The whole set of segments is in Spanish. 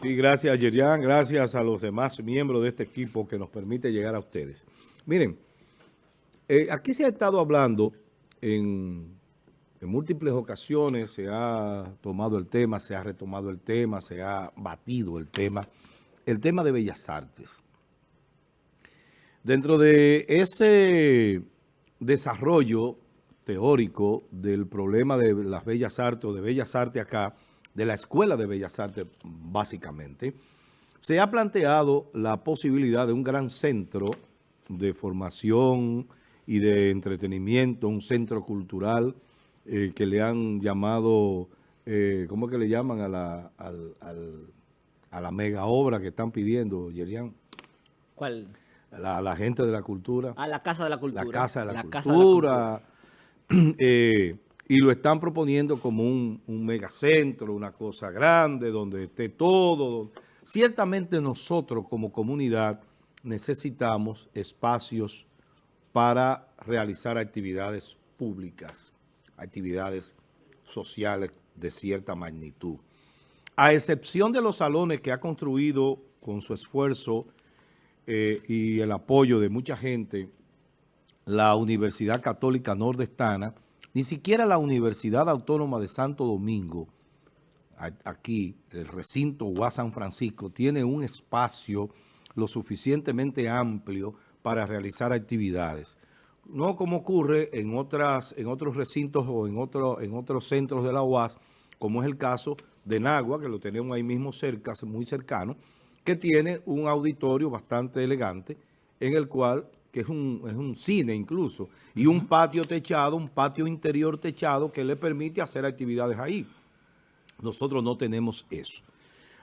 Sí, gracias Yerian, gracias a los demás miembros de este equipo que nos permite llegar a ustedes. Miren, eh, aquí se ha estado hablando en, en múltiples ocasiones, se ha tomado el tema, se ha retomado el tema, se ha batido el tema, el tema de Bellas Artes. Dentro de ese desarrollo teórico del problema de las Bellas Artes o de Bellas Artes acá, de la Escuela de Bellas Artes básicamente, se ha planteado la posibilidad de un gran centro de formación y de entretenimiento, un centro cultural eh, que le han llamado, eh, ¿cómo es que le llaman a la, a la mega obra que están pidiendo, Yerian? ¿Cuál? La, la gente de la cultura. Ah, la Casa de la Cultura. La Casa de la, cultura. Eh, y lo están proponiendo como un, megacentro, una cosa grande, donde esté todo. Ciertamente nosotros como comunidad necesitamos espacios para realizar actividades públicas, actividades sociales de cierta magnitud. A excepción de los salones que ha construido con su esfuerzo eh, y el apoyo de mucha gente, la Universidad Católica Nordestana, ni siquiera la Universidad Autónoma de Santo Domingo, aquí, el recinto UA San Francisco, tiene un espacio lo suficientemente amplio para realizar actividades. No como ocurre en, otras, en otros recintos o en, en otros centros de la UAS, como es el caso de Nagua, que lo tenemos ahí mismo cerca, muy cercano, que tiene un auditorio bastante elegante, en el cual, que es un, es un cine incluso, y un patio techado, un patio interior techado que le permite hacer actividades ahí. Nosotros no tenemos eso.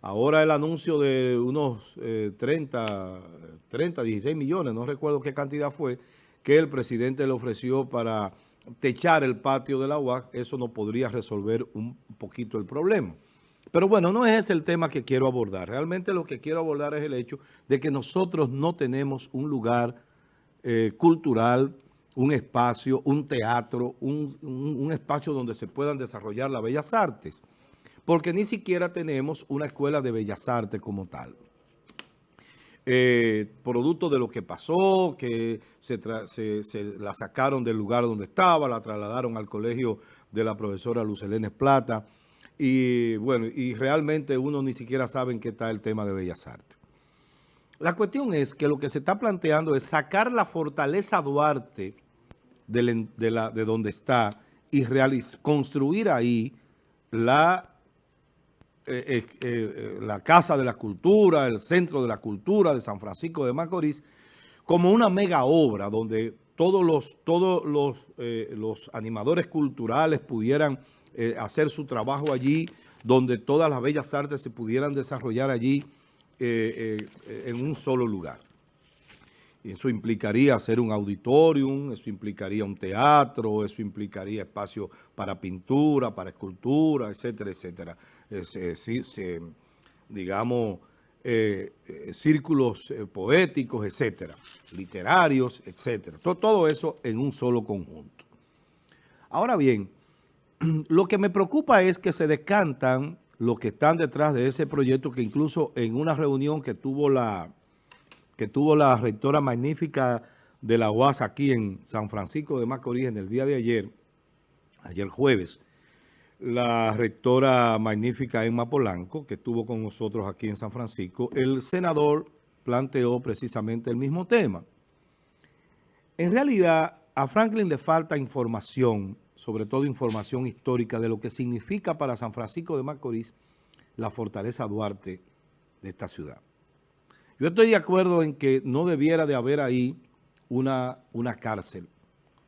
Ahora el anuncio de unos 30, 30, 16 millones, no recuerdo qué cantidad fue, que el presidente le ofreció para techar el patio de la UAC, eso no podría resolver un poquito el problema. Pero bueno, no es ese el tema que quiero abordar. Realmente lo que quiero abordar es el hecho de que nosotros no tenemos un lugar eh, cultural, un espacio, un teatro, un, espacio donde se puedan desarrollar las bellas artes. Porque ni siquiera tenemos una escuela de bellas artes como tal. Eh, producto de lo que pasó, que se, se, se, la sacaron del lugar donde estaba, la trasladaron al colegio de la profesora Lucelene Plata, y bueno, y realmente uno ni siquiera sabe en qué está el tema de Bellas Artes. La cuestión es que lo que se está planteando es sacar la fortaleza Duarte de, donde está y construir ahí la, eh, eh, eh, la Casa de la Cultura, el Centro de la Cultura de San Francisco de Macorís, como una mega obra donde todos los, todos los, animadores culturales pudieran hacer su trabajo allí, donde todas las bellas artes se pudieran desarrollar allí eh, eh, en un solo lugar. Y eso implicaría hacer un auditorium, eso implicaría un teatro, eso implicaría espacio para pintura, para escultura, etcétera, etcétera. se, digamos, eh, círculos eh, poéticos, etcétera, literarios, etcétera. Todo, todo eso en un solo conjunto. Ahora bien, lo que me preocupa es que se decantan los que están detrás de ese proyecto, que incluso en una reunión que tuvo la, que tuvo la rectora magnífica de la UAS aquí en San Francisco de Macorís en el día de ayer, ayer jueves, la rectora magnífica Emma Polanco, que estuvo con nosotros aquí en San Francisco, el senador planteó precisamente el mismo tema. En realidad, a Franklin le falta información sobre todo información histórica de lo que significa para San Francisco de Macorís la fortaleza Duarte de esta ciudad. Yo estoy de acuerdo en que no debiera de haber ahí una, una cárcel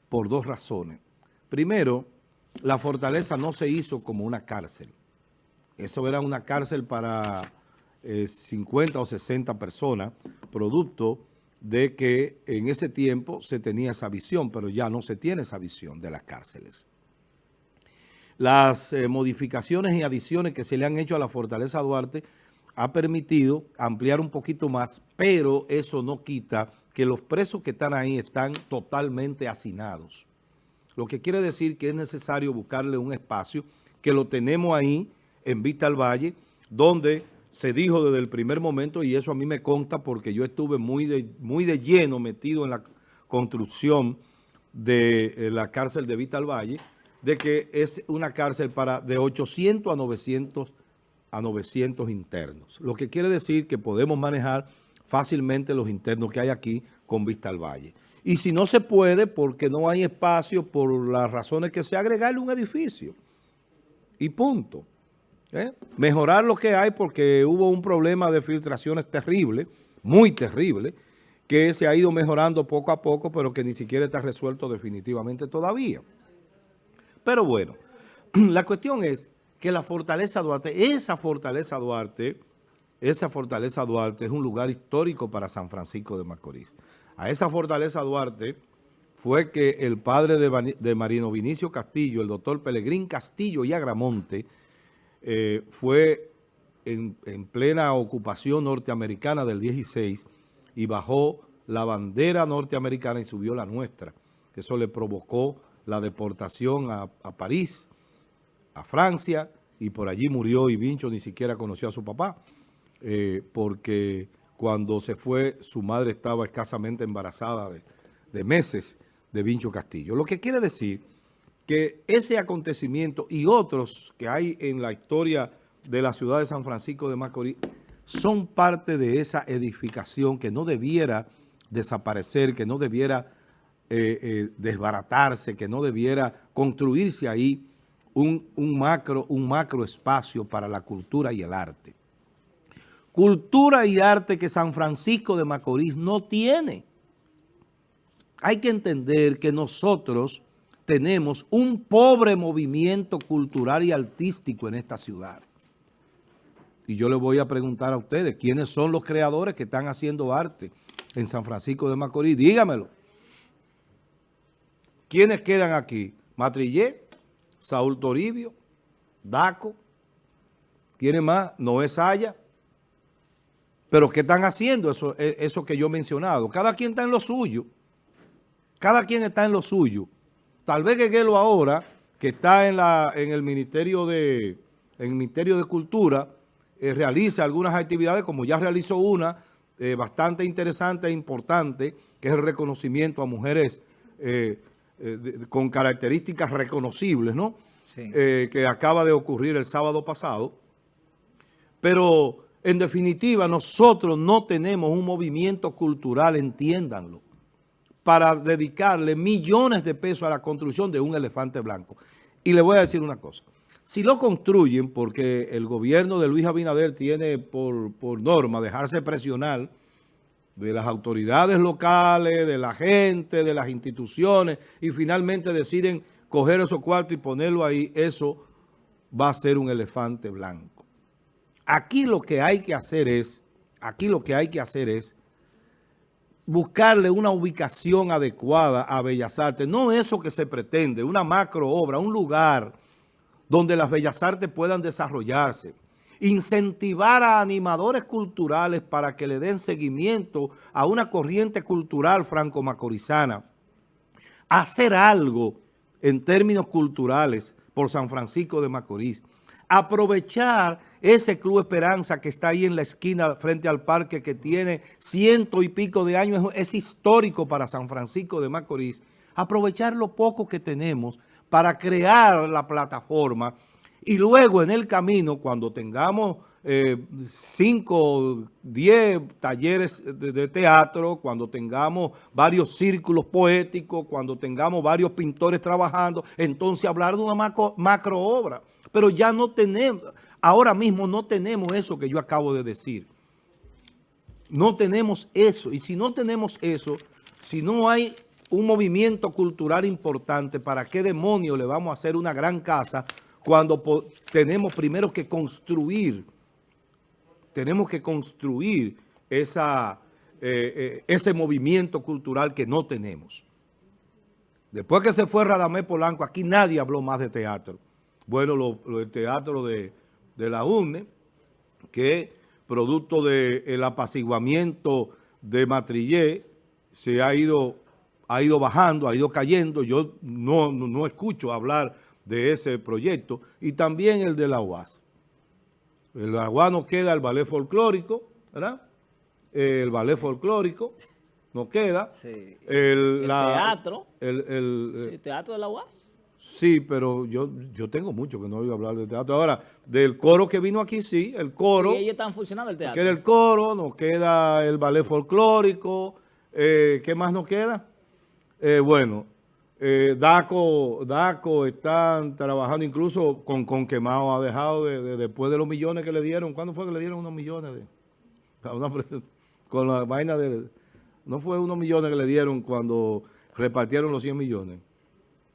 por dos razones. Primero, la fortaleza no se hizo como una cárcel. Eso era una cárcel para eh, 50 o 60 personas, producto de que en ese tiempo se tenía esa visión, pero ya no se tiene esa visión de las cárceles. Las eh, modificaciones y adiciones que se le han hecho a la Fortaleza Duarte ha permitido ampliar un poquito más, pero eso no quita que los presos que están ahí están totalmente hacinados. Lo que quiere decir que es necesario buscarle un espacio, que lo tenemos ahí en Vista al Valle, donde se dijo desde el primer momento, y eso a mí me consta porque yo estuve muy de, muy de lleno metido en la construcción de eh, la cárcel de Vital Valle, de que es una cárcel para de 800 a 900, a 900 internos. Lo que quiere decir que podemos manejar fácilmente los internos que hay aquí con vista al valle. Y si no se puede, porque no hay espacio, por las razones que sea, agregarle un edificio. Y punto. ¿Eh? Mejorar lo que hay porque hubo un problema de filtraciones terrible, muy terrible, que se ha ido mejorando poco a poco, pero que ni siquiera está resuelto definitivamente todavía. Pero bueno, la cuestión es que la Fortaleza Duarte, esa Fortaleza Duarte, esa Fortaleza Duarte es un lugar histórico para San Francisco de Macorís. A esa Fortaleza Duarte fue que el padre de, Marino Vinicio Castillo, el doctor Pelegrín Castillo y Agramonte, eh, fue en, en, plena ocupación norteamericana del 16 y bajó la bandera norteamericana y subió la nuestra. Eso le provocó la deportación a, París, a Francia, y por allí murió y Vincho ni siquiera conoció a su papá, eh, porque cuando se fue su madre estaba escasamente embarazada de, de meses de Vincho Castillo. Lo que quiere decir que ese acontecimiento y otros que hay en la historia de la ciudad de San Francisco de Macorís son parte de esa edificación que no debiera desaparecer, que no debiera eh, eh, desbaratarse, que no debiera construirse ahí un, macro, un macro espacio para la cultura y el arte. Cultura y arte que San Francisco de Macorís no tiene. Hay que entender que nosotros tenemos un pobre movimiento cultural y artístico en esta ciudad. Y yo le voy a preguntar a ustedes, ¿quiénes son los creadores que están haciendo arte en San Francisco de Macorís? Dígamelo. ¿Quiénes quedan aquí? Matrillé, Saúl Toribio, Daco, ¿quiénes más? Noé Saya. Pero ¿qué están haciendo eso, e, eso que yo he mencionado? Cada quien está en lo suyo. Cada quien está en lo suyo. Tal vez Gueguelo ahora, que está en, la, en el Ministerio de, en el Ministerio de Cultura, eh, realiza algunas actividades, como ya realizó una eh, bastante interesante e importante, que es el reconocimiento a mujeres eh, con características reconocibles, ¿no? que acaba de ocurrir el sábado pasado. Pero, en definitiva, nosotros no tenemos un movimiento cultural, entiéndanlo, para dedicarle millones de pesos a la construcción de un elefante blanco. Y le voy a decir una cosa. Si lo construyen, porque el gobierno de Luis Abinader tiene por, norma dejarse presionar de las autoridades locales, de la gente, de las instituciones, y finalmente deciden coger esos cuartos y ponerlo ahí, eso va a ser un elefante blanco. Aquí lo que hay que hacer es, aquí lo que hay que hacer es buscarle una ubicación adecuada a Bellas Artes. No eso que se pretende, una macro obra, un lugar donde las bellas artes puedan desarrollarse. Incentivar a animadores culturales para que le den seguimiento a una corriente cultural franco-macorizana. Hacer algo en términos culturales por San Francisco de Macorís. Aprovechar ese Club Esperanza que está ahí en la esquina frente al parque que tiene ciento y pico de años, es histórico para San Francisco de Macorís. Aprovechar lo poco que tenemos para crear la plataforma y luego en el camino, cuando tengamos 5, eh, 10 talleres de, teatro, cuando tengamos varios círculos poéticos, cuando tengamos varios pintores trabajando, entonces hablar de una macro, obra. Pero ya no tenemos, ahora mismo no tenemos eso que yo acabo de decir. No tenemos eso. Y si no tenemos eso, si no hay un movimiento cultural importante, ¿para qué demonio le vamos a hacer una gran casa cuando tenemos primero que construir, tenemos que construir esa, eh, eh, ese movimiento cultural que no tenemos? Después que se fue Radamés Polanco, aquí nadie habló más de teatro. Bueno, lo, el teatro de, la UNE, que producto del apaciguamiento de Matrillé, se ha ido ha ido bajando, ha ido cayendo. Yo no, no, escucho hablar de ese proyecto. Y también el de la UAS. El Agua nos queda el ballet folclórico, ¿verdad? El ballet folclórico nos queda. Sí. El, El la- teatro. El, el- Sí, teatro de la UAS. Sí, pero yo, yo tengo mucho que no oigo hablar de teatro. Ahora, del coro que vino aquí, sí, el coro, Sí, ellos están funcionando el teatro. queda el coro, nos queda el ballet folclórico, eh, ¿qué más nos queda? Eh, bueno, eh, Daco, Daco están trabajando incluso con, con Quemado, ha dejado de, de- después de los millones que le dieron, ¿cuándo fue que le dieron unos millones? De, una con la vaina de, no fue unos millones que le dieron cuando repartieron los 100 millones.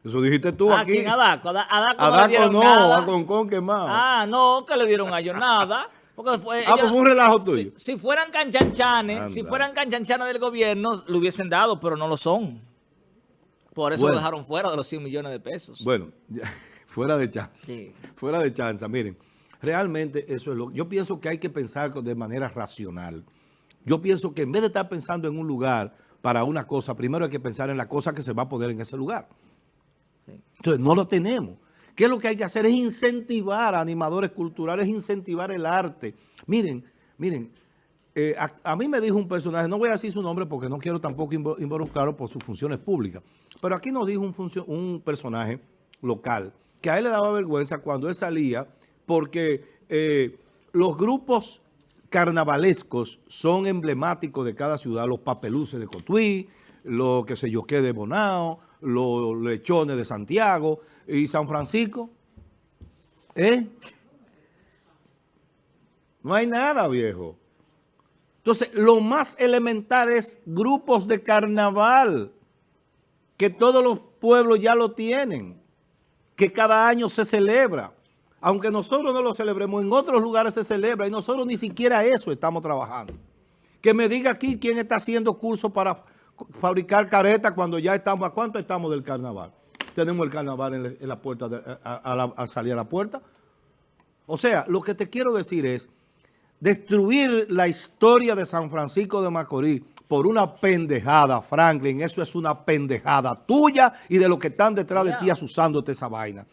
Eso dijiste tú Ah, aquí. ¿quién? A Daco. A Da- a Daco A no le dieron no, nada. a Concón quemado. Ah, no, que le dieron a ellos nada. Porque fue, Ah, pues fue un relajo tuyo. si fueran canchanchanes, si fueran canchanchanes del gobierno, lo hubiesen dado, pero no lo son. Por eso Bueno. lo dejaron fuera de los 100 millones de pesos. Bueno, ya, fuera de chance. Sí. Fuera de chanza, miren, realmente eso es lo yo pienso que hay que pensar de manera racional. Yo pienso que en vez de estar pensando en un lugar para una cosa, primero hay que pensar en la cosa que se va a poner en ese lugar. Entonces, no lo tenemos. ¿Qué es lo que hay que hacer? Es incentivar a animadores culturales, incentivar el arte. Miren, miren, eh, a, mí me dijo un personaje, no voy a decir su nombre porque no quiero tampoco invo- involucrarlo por sus funciones públicas, pero aquí nos dijo un, personaje local que a él le daba vergüenza cuando él salía porque eh, los grupos carnavalescos son emblemáticos de cada ciudad, los papeluces de Cotuí, los que sé yo qué de Bonao, los lechones de Santiago y San Francisco. ¿Eh? No hay nada, viejo. Entonces, lo más elemental es grupos de carnaval, que todos los pueblos ya lo tienen, que cada año se celebra. Aunque nosotros no lo celebremos, en otros lugares se celebra y nosotros ni siquiera eso estamos trabajando. Que me diga aquí quién está haciendo cursos para fabricar caretas cuando ya estamos, ¿a cuánto estamos del carnaval? Tenemos el carnaval en la, en la puerta, de- a- a la- al salir a la puerta. O sea, lo que te quiero decir es, destruir la historia de San Francisco de Macorís por una pendejada, Franklin, eso es una pendejada tuya y de los que están detrás de ti asusándote esa vaina.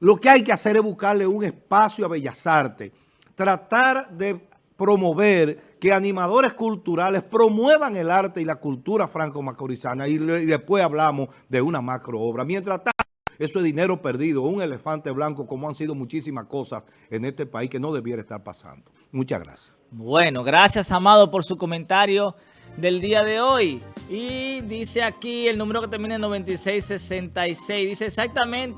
Lo que hay que hacer es buscarle un espacio a Bellas Artes, tratar de promover que animadores culturales promuevan el arte y la cultura franco-macorizana y, después hablamos de una macro obra. Mientras tanto, eso es dinero perdido, un elefante blanco, como han sido muchísimas cosas en este país que no debiera estar pasando. Muchas gracias. Bueno, gracias, Amado, por su comentario del día de hoy. Y dice aquí el número que termina en 9666. Dice exactamente.